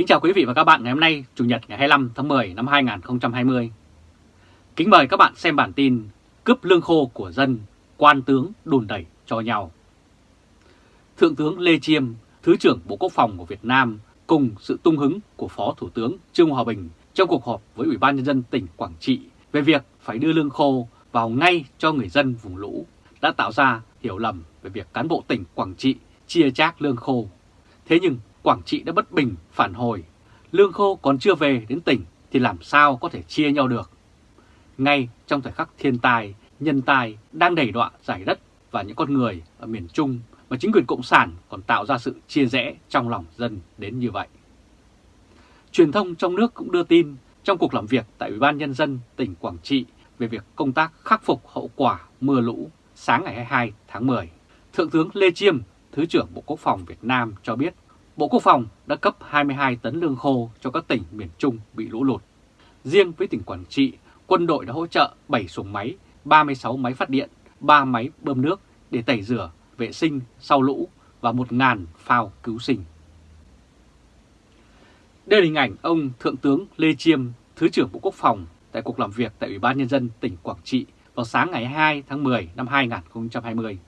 Kính chào quý vị và các bạn ngày hôm nay, Chủ nhật ngày 25 tháng 10 năm 2020. Kính mời các bạn xem bản tin Cướp lương khô của dân, quan tướng đùn đẩy cho nhau. Thượng tướng Lê Chiêm, Thứ trưởng Bộ Quốc phòng của Việt Nam cùng sự tung hứng của Phó Thủ tướng Trương Hòa Bình trong cuộc họp với Ủy ban Nhân dân tỉnh Quảng Trị về việc phải đưa lương khô vào ngay cho người dân vùng lũ đã tạo ra hiểu lầm về việc cán bộ tỉnh Quảng Trị chia chác lương khô. Thế nhưng Quảng Trị đã bất bình phản hồi, lương khô còn chưa về đến tỉnh thì làm sao có thể chia nhau được. Ngay trong thời khắc thiên tai, nhân tài đang đẩy đọa giải đất và những con người ở miền Trung mà chính quyền Cộng sản còn tạo ra sự chia rẽ trong lòng dân đến như vậy. Truyền thông trong nước cũng đưa tin trong cuộc làm việc tại Ủy ban Nhân dân tỉnh Quảng Trị về việc công tác khắc phục hậu quả mưa lũ sáng ngày 22 tháng 10. Thượng tướng Lê Chiêm, Thứ trưởng Bộ Quốc phòng Việt Nam cho biết Bộ Quốc phòng đã cấp 22 tấn lương khô cho các tỉnh miền Trung bị lũ lụt. Riêng với tỉnh Quảng Trị, quân đội đã hỗ trợ 7 xuồng máy, 36 máy phát điện, 3 máy bơm nước để tẩy rửa, vệ sinh sau lũ và 1.000 phao cứu sinh. Đây là hình ảnh ông Thượng tướng Lê Chiêm, Thứ trưởng Bộ Quốc phòng tại cuộc làm việc tại Ủy ban Nhân dân tỉnh Quảng Trị vào sáng ngày 2 tháng 10 năm 2020.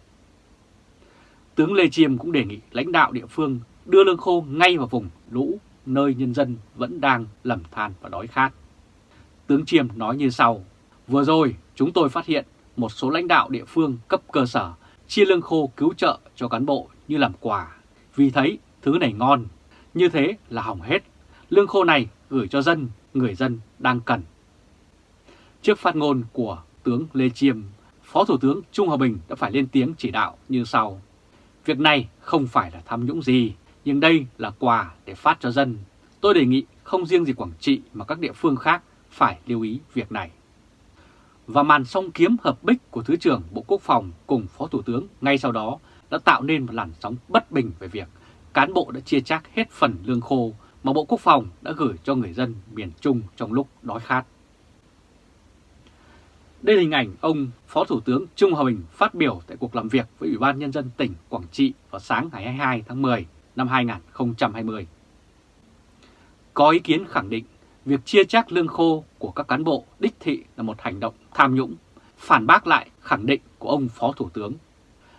Tướng Lê Chiêm cũng đề nghị lãnh đạo địa phương đưa lương khô ngay vào vùng lũ nơi nhân dân vẫn đang lầm than và đói khát. Tướng Chiêm nói như sau, vừa rồi chúng tôi phát hiện một số lãnh đạo địa phương cấp cơ sở chia lương khô cứu trợ cho cán bộ như làm quà, vì thấy thứ này ngon, như thế là hỏng hết. Lương khô này gửi cho dân, người dân đang cần. Trước phát ngôn của tướng Lê Chiêm, Phó Thủ tướng Trung Hòa Bình đã phải lên tiếng chỉ đạo như sau. Việc này không phải là tham nhũng gì, nhưng đây là quà để phát cho dân. Tôi đề nghị không riêng gì Quảng Trị mà các địa phương khác phải lưu ý việc này. Và màn song kiếm hợp bích của Thứ trưởng Bộ Quốc phòng cùng Phó Thủ tướng ngay sau đó đã tạo nên một làn sóng bất bình về việc cán bộ đã chia chác hết phần lương khô mà Bộ Quốc phòng đã gửi cho người dân miền Trung trong lúc đói khát. Đây là hình ảnh ông Phó Thủ tướng Trung Hòa Bình phát biểu tại cuộc làm việc với Ủy ban Nhân dân tỉnh Quảng Trị vào sáng ngày 22 tháng 10 năm 2020. Có ý kiến khẳng định việc chia chác lương khô của các cán bộ đích thị là một hành động tham nhũng, phản bác lại khẳng định của ông Phó Thủ tướng.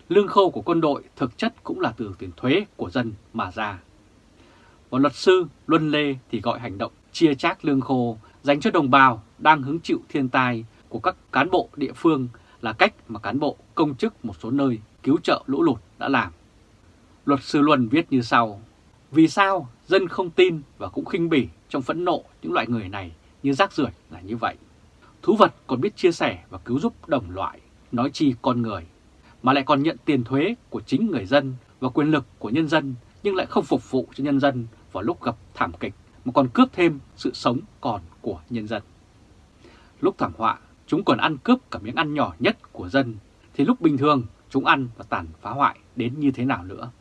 Lương khô của quân đội thực chất cũng là từ tiền thuế của dân mà ra. Và luật sư Luân Lê thì gọi hành động chia chác lương khô dành cho đồng bào đang hứng chịu thiên tai của các cán bộ địa phương là cách mà cán bộ công chức một số nơi cứu trợ lũ lụt đã làm. Luật sư Luân viết như sau, vì sao dân không tin và cũng khinh bỉ trong phẫn nộ những loại người này như rác rưởi là như vậy. Thú vật còn biết chia sẻ và cứu giúp đồng loại, nói chi con người, mà lại còn nhận tiền thuế của chính người dân và quyền lực của nhân dân nhưng lại không phục vụ cho nhân dân vào lúc gặp thảm kịch mà còn cướp thêm sự sống còn của nhân dân. Lúc thảm họa, chúng còn ăn cướp cả miếng ăn nhỏ nhất của dân, thì lúc bình thường chúng ăn và tàn phá hoại đến như thế nào nữa.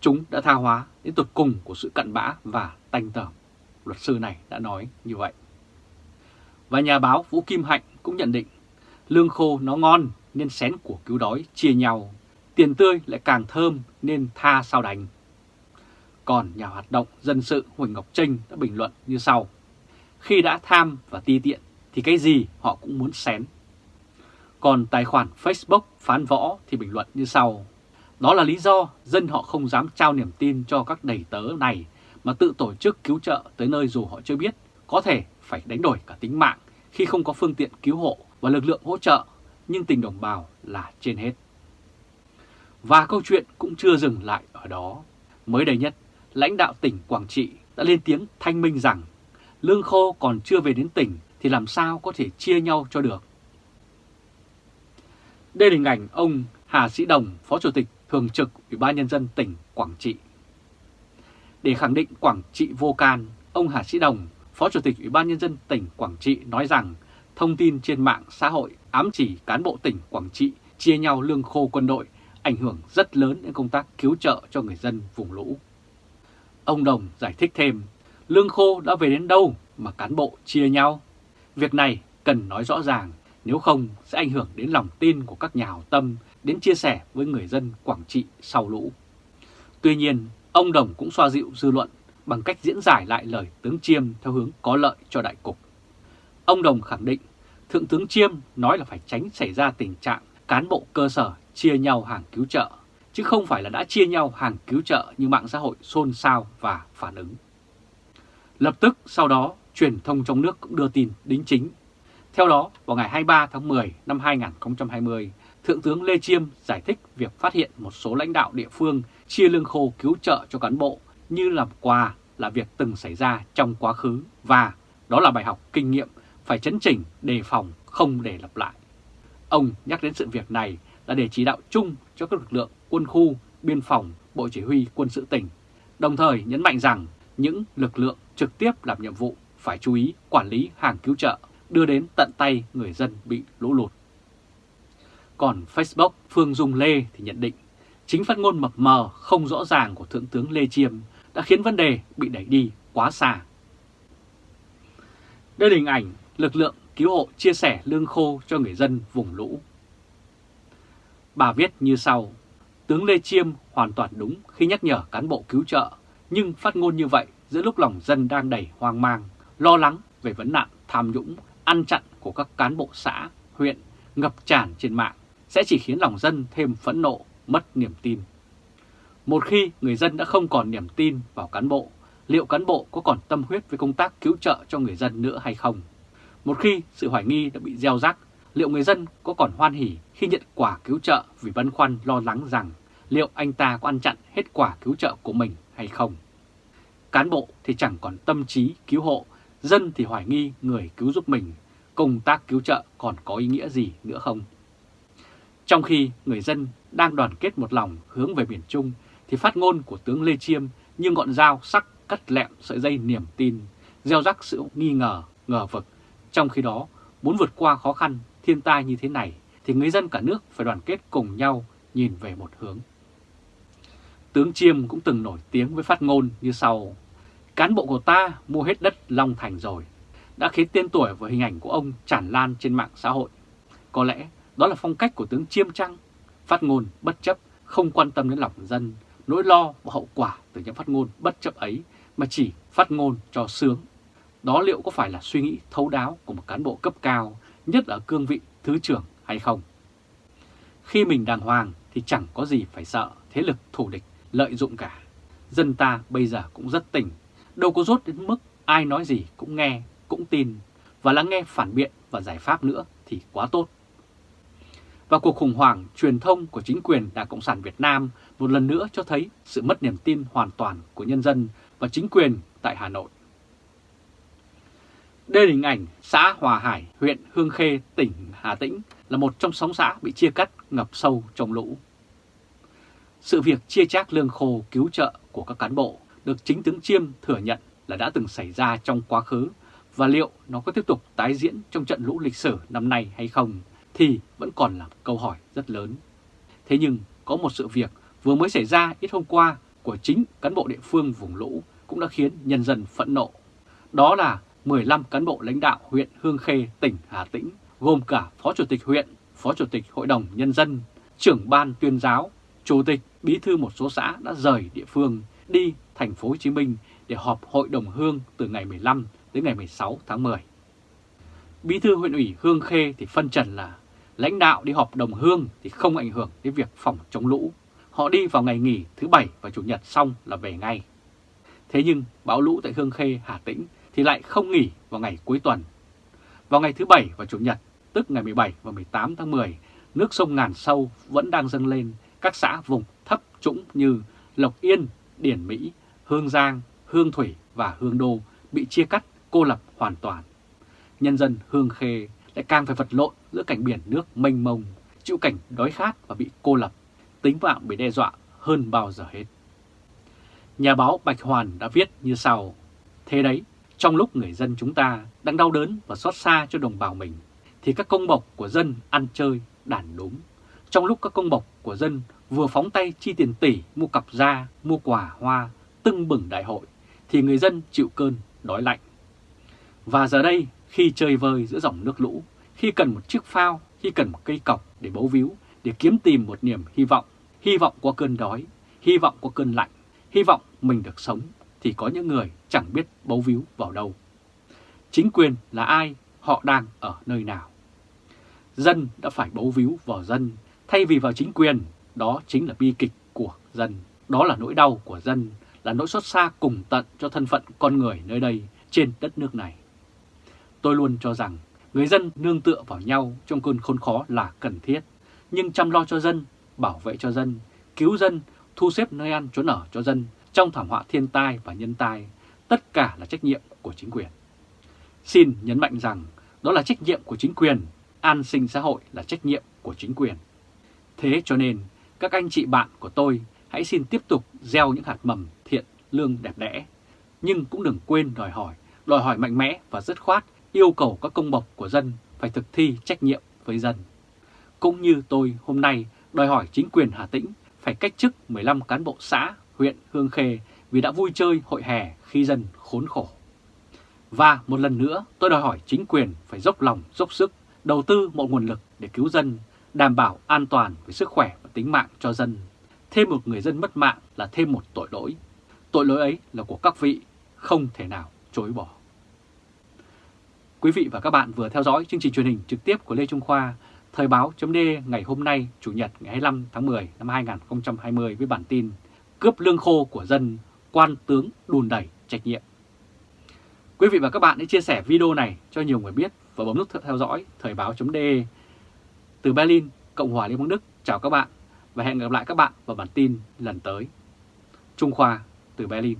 Chúng đã tha hóa đến tột cùng của sự cận bã và tanh tởm. Luật sư này đã nói như vậy. Và nhà báo Vũ Kim Hạnh cũng nhận định, lương khô nó ngon nên xén của cứu đói chia nhau, tiền tươi lại càng thơm nên tha sao đành. Còn nhà hoạt động dân sự Huỳnh Ngọc Trinh đã bình luận như sau. Khi đã tham và ti tiện thì cái gì họ cũng muốn xén. Còn tài khoản Facebook phán võ thì bình luận như sau. Đó là lý do dân họ không dám trao niềm tin cho các đầy tớ này mà tự tổ chức cứu trợ tới nơi dù họ chưa biết có thể phải đánh đổi cả tính mạng khi không có phương tiện cứu hộ và lực lượng hỗ trợ, nhưng tình đồng bào là trên hết. Và câu chuyện cũng chưa dừng lại ở đó. Mới đây nhất, lãnh đạo tỉnh Quảng Trị đã lên tiếng thanh minh rằng lương khô còn chưa về đến tỉnh thì làm sao có thể chia nhau cho được. Đây là hình ảnh ông Hà Sĩ Đồng, Phó Chủ tịch Thường trực Ủy ban Nhân dân tỉnh Quảng Trị. Để khẳng định Quảng Trị vô can, ông Hà Sĩ Đồng, Phó Chủ tịch Ủy ban Nhân dân tỉnh Quảng Trị nói rằng thông tin trên mạng xã hội ám chỉ cán bộ tỉnh Quảng Trị chia nhau lương khô quân đội ảnh hưởng rất lớn đến công tác cứu trợ cho người dân vùng lũ. Ông Đồng giải thích thêm, lương khô đã về đến đâu mà cán bộ chia nhau? Việc này cần nói rõ ràng, nếu không sẽ ảnh hưởng đến lòng tin của các nhà hảo tâm đến chia sẻ với người dân Quảng Trị sau lũ. Tuy nhiên, ông Đồng cũng xoa dịu dư luận bằng cách diễn giải lại lời tướng Chiêm theo hướng có lợi cho đại cục. Ông Đồng khẳng định Thượng tướng Chiêm nói là phải tránh xảy ra tình trạng cán bộ cơ sở chia nhau hàng cứu trợ, chứ không phải là đã chia nhau hàng cứu trợ như mạng xã hội xôn xao và phản ứng. Lập tức sau đó, truyền thông trong nước cũng đưa tin đính chính. Theo đó, vào ngày 23 tháng 10 năm 2020, Thượng tướng Lê Chiêm giải thích việc phát hiện một số lãnh đạo địa phương chia lương khô cứu trợ cho cán bộ như làm quà là việc từng xảy ra trong quá khứ và đó là bài học kinh nghiệm phải chấn chỉnh, đề phòng, không để lặp lại. Ông nhắc đến sự việc này là để chỉ đạo chung cho các lực lượng quân khu, biên phòng, bộ chỉ huy quân sự tỉnh, đồng thời nhấn mạnh rằng những lực lượng trực tiếp làm nhiệm vụ phải chú ý quản lý hàng cứu trợ đưa đến tận tay người dân bị lũ lụt. Còn Facebook Phương Dung Lê thì nhận định chính phát ngôn mập mờ không rõ ràng của Thượng tướng Lê Chiêm đã khiến vấn đề bị đẩy đi quá xa. Đây là hình ảnh lực lượng cứu hộ chia sẻ lương khô cho người dân vùng lũ. Bà viết như sau, tướng Lê Chiêm hoàn toàn đúng khi nhắc nhở cán bộ cứu trợ, nhưng phát ngôn như vậy giữa lúc lòng dân đang đầy hoang mang, lo lắng về vấn nạn tham nhũng, ăn chặn của các cán bộ xã, huyện ngập tràn trên mạng sẽ chỉ khiến lòng dân thêm phẫn nộ, mất niềm tin. Một khi người dân đã không còn niềm tin vào cán bộ, liệu cán bộ có còn tâm huyết với công tác cứu trợ cho người dân nữa hay không? Một khi sự hoài nghi đã bị gieo rắc, liệu người dân có còn hoan hỉ khi nhận quả cứu trợ vì băn khoăn lo lắng rằng liệu anh ta có ăn chặn hết quả cứu trợ của mình hay không? Cán bộ thì chẳng còn tâm trí cứu hộ, dân thì hoài nghi người cứu giúp mình, công tác cứu trợ còn có ý nghĩa gì nữa không? Trong khi người dân đang đoàn kết một lòng hướng về miền Trung thì phát ngôn của tướng Lê Chiêm như ngọn dao sắc cắt lẹm sợi dây niềm tin, gieo rắc sự nghi ngờ, ngờ vực. Trong khi đó, muốn vượt qua khó khăn, thiên tai như thế này thì người dân cả nước phải đoàn kết cùng nhau nhìn về một hướng. Tướng Chiêm cũng từng nổi tiếng với phát ngôn như sau. Cán bộ của ta mua hết đất Long Thành rồi, đã khiến tên tuổi và hình ảnh của ông tràn lan trên mạng xã hội. Có lẽ đó là phong cách của tướng Chiêm Trăng, phát ngôn bất chấp, không quan tâm đến lòng dân, nỗi lo và hậu quả từ những phát ngôn bất chấp ấy mà chỉ phát ngôn cho sướng. Đó liệu có phải là suy nghĩ thấu đáo của một cán bộ cấp cao, nhất là cương vị thứ trưởng hay không? Khi mình đàng hoàng thì chẳng có gì phải sợ thế lực thù địch lợi dụng cả. Dân ta bây giờ cũng rất tỉnh, đâu có rốt đến mức ai nói gì cũng nghe, cũng tin, và lắng nghe phản biện và giải pháp nữa thì quá tốt. Và cuộc khủng hoảng truyền thông của chính quyền Đảng Cộng sản Việt Nam một lần nữa cho thấy sự mất niềm tin hoàn toàn của nhân dân và chính quyền tại Hà Nội. Đây là hình ảnh xã Hòa Hải, huyện Hương Khê, tỉnh Hà Tĩnh là một trong sáu xã bị chia cắt ngập sâu trong lũ. Sự việc chia chác lương khô cứu trợ của các cán bộ được chính tướng Chiêm thừa nhận là đã từng xảy ra trong quá khứ và liệu nó có tiếp tục tái diễn trong trận lũ lịch sử năm nay hay không thì vẫn còn là câu hỏi rất lớn. Thế nhưng có một sự việc vừa mới xảy ra ít hôm qua của chính cán bộ địa phương vùng lũ cũng đã khiến nhân dân phẫn nộ. Đó là 15 cán bộ lãnh đạo huyện Hương Khê, tỉnh Hà Tĩnh, gồm cả Phó Chủ tịch huyện, Phó Chủ tịch Hội đồng Nhân dân, trưởng ban tuyên giáo, Chủ tịch, Bí thư một số xã đã rời địa phương đi thành phố Hồ Chí Minh để họp Hội đồng Hương từ ngày 15 đến ngày 16 tháng 10. Bí thư huyện ủy Hương Khê thì phân trần là lãnh đạo đi họp đồng hương thì không ảnh hưởng đến việc phòng chống lũ. Họ đi vào ngày nghỉ thứ Bảy và Chủ nhật xong là về ngay. Thế nhưng bão lũ tại Hương Khê, Hà Tĩnh thì lại không nghỉ vào ngày cuối tuần. Vào ngày thứ Bảy và Chủ nhật, tức ngày 17 và 18 tháng 10, nước sông Ngàn Sâu vẫn đang dâng lên các xã vùng thấp trũng như Lộc Yên, Điển Mỹ, Hương Giang, Hương Thủy và Hương Đô bị chia cắt, cô lập hoàn toàn. Nhân dân Hương Khê lại càng phải vật lộn giữa cảnh biển nước mênh mông, chịu cảnh đói khát và bị cô lập, tính mạng bị đe dọa hơn bao giờ hết. Nhà báo Bạch Hoàn đã viết như sau, Thế đấy, trong lúc người dân chúng ta đang đau đớn và xót xa cho đồng bào mình, thì các công bộc của dân ăn chơi, đàn đúng. Trong lúc các công bộc của dân vừa phóng tay chi tiền tỷ mua cặp da, mua quà hoa, tưng bừng đại hội, thì người dân chịu cơn đói lạnh. Và giờ đây, khi chơi vơi giữa dòng nước lũ, khi cần một chiếc phao, khi cần một cây cọc để bấu víu, để kiếm tìm một niềm hy vọng, hy vọng qua cơn đói, hy vọng qua cơn lạnh, hy vọng mình được sống, thì có những người chẳng biết bấu víu vào đâu. Chính quyền là ai, họ đang ở nơi nào. Dân đã phải bấu víu vào dân thay vì vào chính quyền, đó chính là bi kịch của dân. Đó là nỗi đau của dân, là nỗi xót xa cùng tận cho thân phận con người nơi đây trên đất nước này. Tôi luôn cho rằng người dân nương tựa vào nhau trong cơn khốn khó là cần thiết, nhưng chăm lo cho dân, bảo vệ cho dân, cứu dân, thu xếp nơi ăn trốn ở cho dân trong thảm họa thiên tai và nhân tai, tất cả là trách nhiệm của chính quyền. Xin nhấn mạnh rằng đó là trách nhiệm của chính quyền, an sinh xã hội là trách nhiệm của chính quyền. Thế cho nên, các anh chị bạn của tôi hãy xin tiếp tục gieo những hạt mầm thiện lương đẹp đẽ, nhưng cũng đừng quên đòi hỏi, đòi hỏi mạnh mẽ và dứt khoát yêu cầu các công bộc của dân phải thực thi trách nhiệm với dân. Cũng như tôi hôm nay đòi hỏi chính quyền Hà Tĩnh phải cách chức 15 cán bộ xã huyện Hương Khê vì đã vui chơi hội hè khi dân khốn khổ. Và một lần nữa tôi đòi hỏi chính quyền phải dốc lòng, dốc sức, đầu tư mọi nguồn lực để cứu dân, đảm bảo an toàn về sức khỏe và tính mạng cho dân. Thêm một người dân mất mạng là thêm một tội lỗi. Tội lỗi ấy là của các vị, không thể nào chối bỏ. Quý vị và các bạn vừa theo dõi chương trình truyền hình trực tiếp của Lê Trung Khoa, Thời báo chấm ngày hôm nay, Chủ nhật ngày 25 tháng 10 năm 2020 với bản tin Cướp lương khô của dân, quan tướng đùn đẩy trách nhiệm. Quý vị và các bạn hãy chia sẻ video này cho nhiều người biết và bấm nút theo dõi Thời báo chấm Từ Berlin, Cộng hòa Liên bang Đức, chào các bạn và hẹn gặp lại các bạn vào bản tin lần tới. Trung Khoa từ Berlin